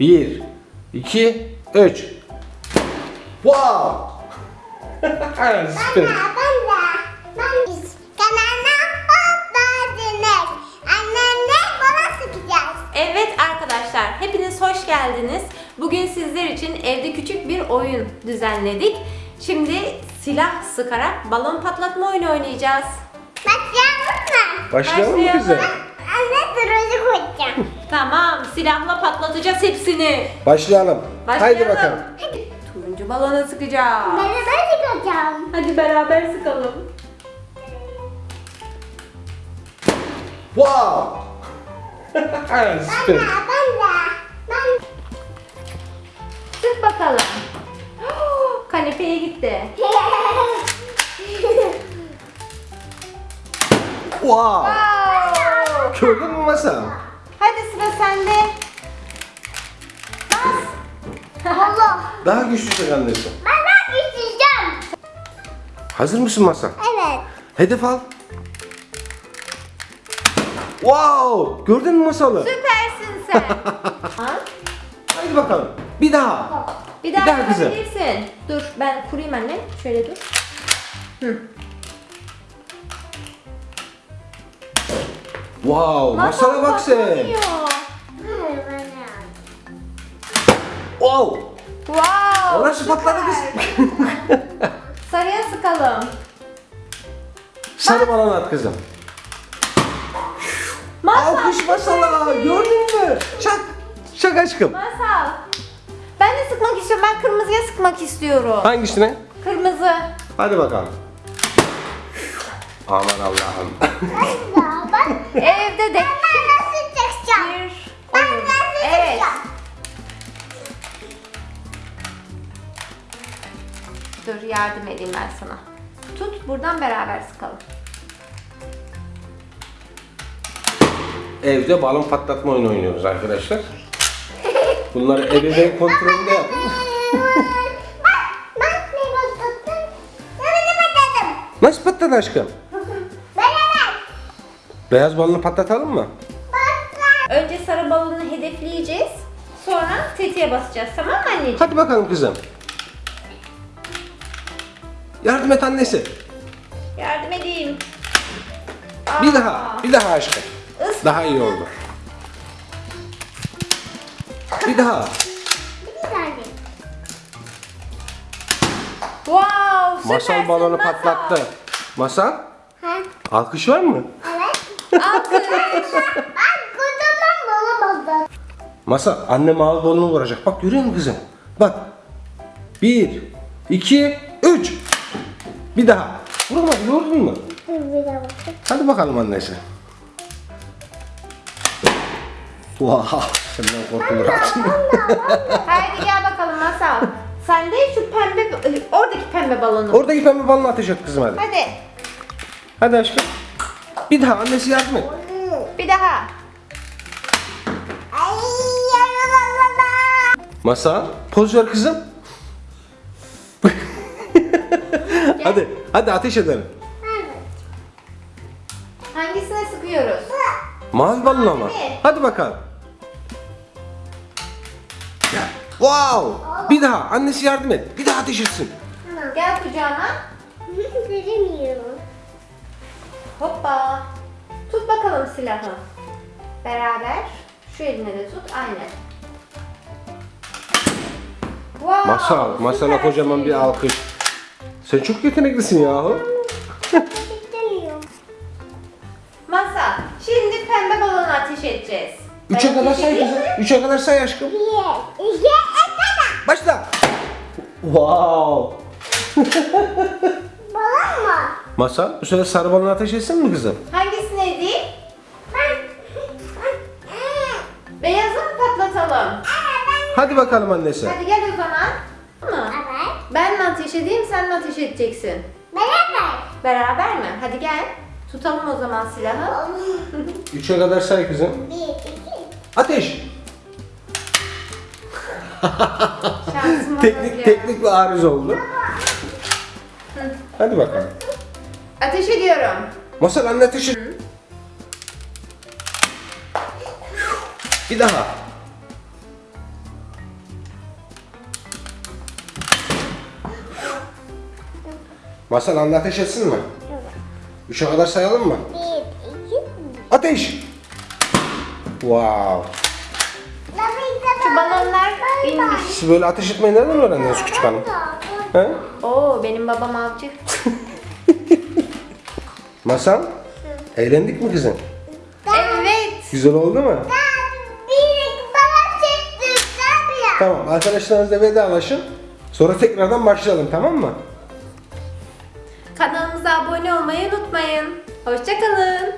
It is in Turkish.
Bir, iki, üç. Wow! Süper. Evet arkadaşlar, hepiniz hoş geldiniz. Bugün sizler için evde küçük bir oyun düzenledik. Şimdi silah sıkarak balon patlatma oyunu oynayacağız. Başlayalım mı? Başlayalım mı kızım? Anne turuncu koyacağım. Tamam, silahla patlatacağız hepsini. Başlayalım. Başlayalım. Haydi bakalım. Turuncu balona sıkacağız. Ben de ben sıkacağım. Hadi beraber sıkalım. Wow! Ben de, Süper. ben de. Ben Sık bakalım. Kanepeye gitti. Wow! Wow. Gördün mü masa? Hadi sıra sende. Bas. Allah. Daha güçlü çek annesi. Ben de isteyeceğim. Hazır mısın masa? Evet. Hedef al. Wow! Gördün mü masalı? Süpersin sen. Ha? Haydi bakalım. Bir daha. Bir daha, Bir daha kızım. yapabilirsin. Dur ben kurayım anne. Şöyle dur. Hı. Masala bak sen. patlamıyor. Hayır, ben de. Wow! Wow. Orası patladı süper. Sarıya sıkalım. Sarı balon at kızım. Masal. Alkış masala. Gördün mü? Çak. Çak aşkım. Masal. Ben de sıkmak istiyorum. Ben kırmızıya sıkmak istiyorum. Hangisine? Kırmızı. Hadi bakalım. Aman Allah'ım. Evde de Ben nasıl çıkacağım? bir Ben nasıl Evet. çıkacağım? Dur yardım edeyim ben sana. Tut buradan beraber sıkalım. Evde balon patlatma oyunu oynuyoruz arkadaşlar. Bunları ebeveyn kontrolünde yapın. Bak, bak ne patlattım. Nerede patladım? Nasıl patladı aşkım? Beyaz balonu patlatalım mı? Patlat. Önce sarı balonu hedefleyeceğiz. Sonra tetiğe basacağız. Tamam mı anneciğim? Hadi bakalım kızım. Yardım et annesi. Yardım edeyim. Bir Aa, daha. Bir daha aşkım. ıs- Daha iyi oldu. Bir daha. Bir tane. Wow, süpersin Masal balonu Masal. patlattı. Masal? Ha? Alkış var mı? Evet. Alkış. Ben kocaman bulamadım. Masal anne mavi balonu vuracak. Bak görüyor musun kızım? Bak. Bir, iki, üç. Bir daha. Vuramadı gördün mü? Hadi bakalım annesi. Wow, senden korkulur aslında. Haydi gel bakalım Masal. Sen de şu pembe, oradaki pembe balonu. Oradaki pembe balonu atacak kızım hadi. Hadi. Hadi aşkım. Bir daha annesi yardım et. Bir daha. Ay. Masa, poz ver kızım. hadi, hadi ateş edelim. Hangisine sıkıyoruz? Mavi balon ama. Mavi. Hadi bakalım. Wow! Bir daha annesi yardım et. Bir daha ateş etsin. Gel kucağıma. Veremiyorum. Hoppa. Tut bakalım silahı. Beraber. Şu eline de tut. Aynen. Wow, Masal, masala kocaman bir alkış. Sen çok yeteneklisin yahu. Masal, şimdi pembe balonu ateş edeceğiz. Üçe kadar say kızım. Üçe kadar say aşkım. Bir, iki, üç, Başla. Wow. Balon mu? Masal, bu sefer sarı balonu ateş etsin mi kızım? Hangisini edeyim? Ben... Beyazı mı patlatalım? Hadi bakalım annesi. Hadi gel o zaman. Mı? Evet. Ben mi ateş edeyim, sen mi ateş edeceksin? Beraber. Beraber mi? Hadi gel. Tutalım o zaman silahı. Üçe kadar say kızım. Bir, iki. Ateş. Şansıma Teknik teknik bir arız oldu. Hadi bakalım. Ateş ediyorum. Masal anne ateş et. Bir daha. Masal anne ateş etsin mi? Üçe kadar sayalım mı? Bir, iki, Ateş! Wow! Şu inmiş. Siz böyle ateş etmeyi nereden öğrendiniz küçük hanım? He? Oo benim babam avcı. Masal? Eğlendik mi kızım? Evet. Güzel oldu mu? Bir bana çekti. Tabii ya. Tamam arkadaşlarınızla vedalaşın. Sonra tekrardan başlayalım tamam mı? Kanalımıza abone olmayı unutmayın. Hoşçakalın.